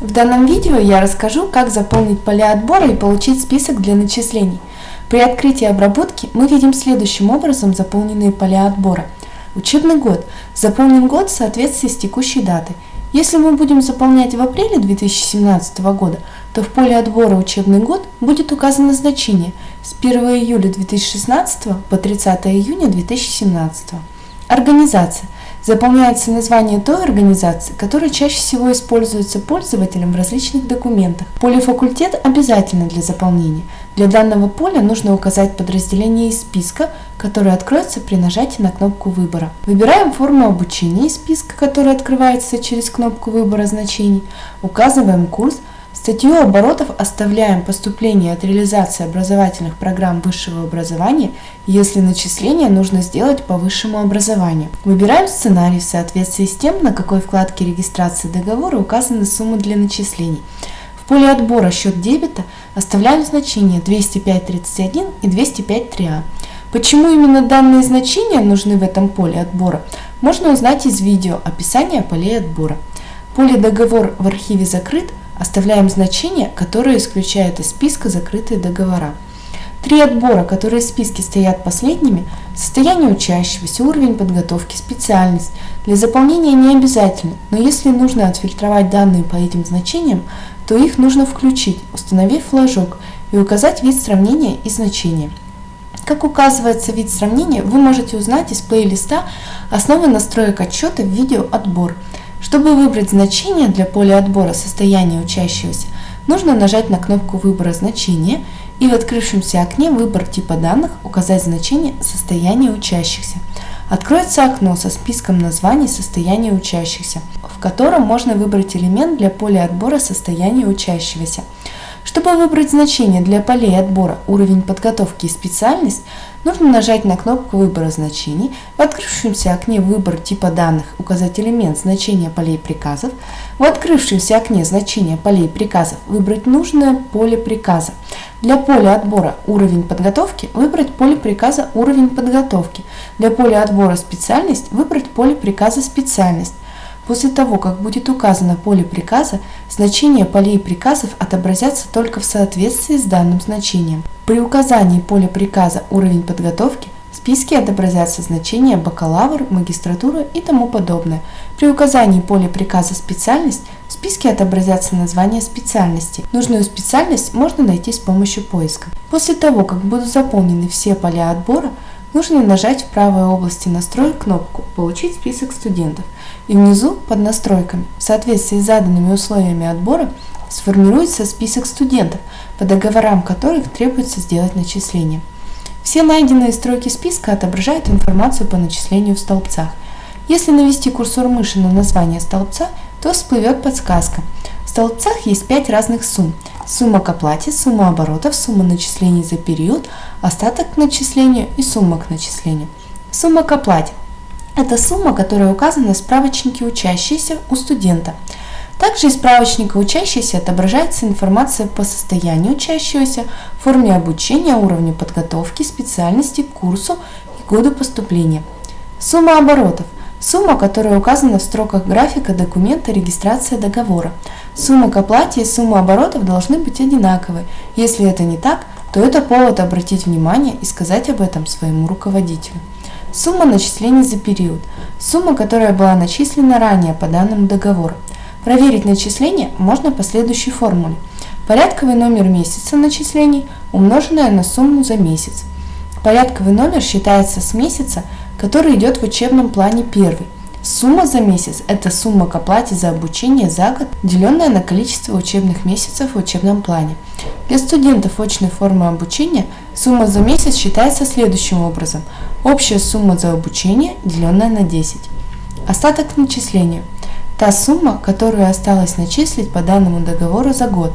В данном видео я расскажу, как заполнить поля отбора и получить список для начислений. При открытии обработки мы видим следующим образом заполненные поля отбора. Учебный год. Заполнен год в соответствии с текущей датой. Если мы будем заполнять в апреле 2017 года, то в поле отбора учебный год будет указано значение с 1 июля 2016 по 30 июня 2017. Организация. Заполняется название той организации, которая чаще всего используется пользователем в различных документах. Поле «Факультет» обязательно для заполнения. Для данного поля нужно указать подразделение из списка, которое откроется при нажатии на кнопку выбора. Выбираем форму обучения из списка, который открывается через кнопку выбора значений. Указываем курс – Статью оборотов оставляем поступление от реализации образовательных программ высшего образования, если начисление нужно сделать по высшему образованию. Выбираем сценарий в соответствии с тем, на какой вкладке регистрации договора указаны суммы для начислений. В поле отбора счет дебета оставляем значения 205.31 и 205.3а. Почему именно данные значения нужны в этом поле отбора, можно узнать из видео описания полей отбора. Поле «Договор в архиве закрыт» Оставляем значение, которое исключает из списка закрытые договора. Три отбора, которые в списке стоят последними, состояние учащегося, уровень подготовки, специальность. Для заполнения не обязательно, но если нужно отфильтровать данные по этим значениям, то их нужно включить, установив флажок и указать вид сравнения и значения. Как указывается вид сравнения, вы можете узнать из плейлиста основы настроек отчета в видео «Отбор». Чтобы выбрать значение для поля отбора состояния учащегося, нужно нажать на кнопку выбора значения и в открывшемся окне «Выбор типа данных» указать значение состояния учащихся. Откроется окно со списком названий состояния учащихся, в котором можно выбрать элемент для поля отбора состояния учащегося. Чтобы выбрать значение для полей отбора уровень подготовки и специальность, нужно нажать на кнопку выбора значений, в открывшемся окне «Выбор типа данных» указать элемент значения полей приказов, в открывшемся окне значения полей приказов выбрать нужное поле приказа. Для поля отбора «Уровень подготовки» выбрать поле приказа «Уровень подготовки», для поля отбора «Специальность» выбрать поле приказа «Специальность». После того, как будет указано поле приказа, значения полей приказов отобразятся только в соответствии с данным значением. При указании поля приказа уровень подготовки в списке отобразятся значения бакалавр, магистратура и тому подобное. При указании поля приказа специальность в списке отобразятся названия специальности. Нужную специальность можно найти с помощью поиска. После того, как будут заполнены все поля отбора, нужно нажать в правой области настроек кнопку «Получить список студентов» и внизу под настройками в соответствии с заданными условиями отбора сформируется список студентов, по договорам которых требуется сделать начисление. Все найденные строки списка отображают информацию по начислению в столбцах. Если навести курсор мыши на название столбца, то всплывет подсказка. В столбцах есть 5 разных сумм. Сумма к оплате, сумма оборотов, сумма начислений за период, остаток к начислению и сумма к начислению. Сумма к оплате – это сумма, которая указана в справочнике учащиеся у студента. Также из справочника учащийся отображается информация по состоянию учащегося, форме обучения, уровню подготовки, специальности, курсу и году поступления. Сумма оборотов – Сумма, которая указана в строках графика документа регистрация договора. Сумма к оплате и сумма оборотов должны быть одинаковы. Если это не так, то это повод обратить внимание и сказать об этом своему руководителю. Сумма начислений за период. Сумма, которая была начислена ранее по данному договору. Проверить начисление можно по следующей формуле. Порядковый номер месяца начислений, умноженное на сумму за месяц. Порядковый номер считается с месяца, который идет в учебном плане первый. Сумма за месяц – это сумма к оплате за обучение за год, деленная на количество учебных месяцев в учебном плане. Для студентов очной формы обучения сумма за месяц считается следующим образом. Общая сумма за обучение, деленная на 10. Остаток к начислению – та сумма, которую осталось начислить по данному договору за год.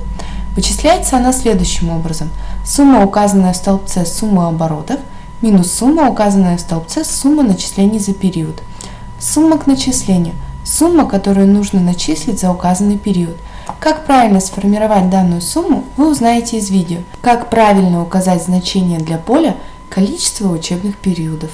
Вычисляется она следующим образом. Сумма, указанная в столбце сумма оборотов – минус сумма, указанная в столбце сумма начислений за период. Сумма к начислению – сумма, которую нужно начислить за указанный период. Как правильно сформировать данную сумму, вы узнаете из видео. Как правильно указать значение для поля количество учебных периодов.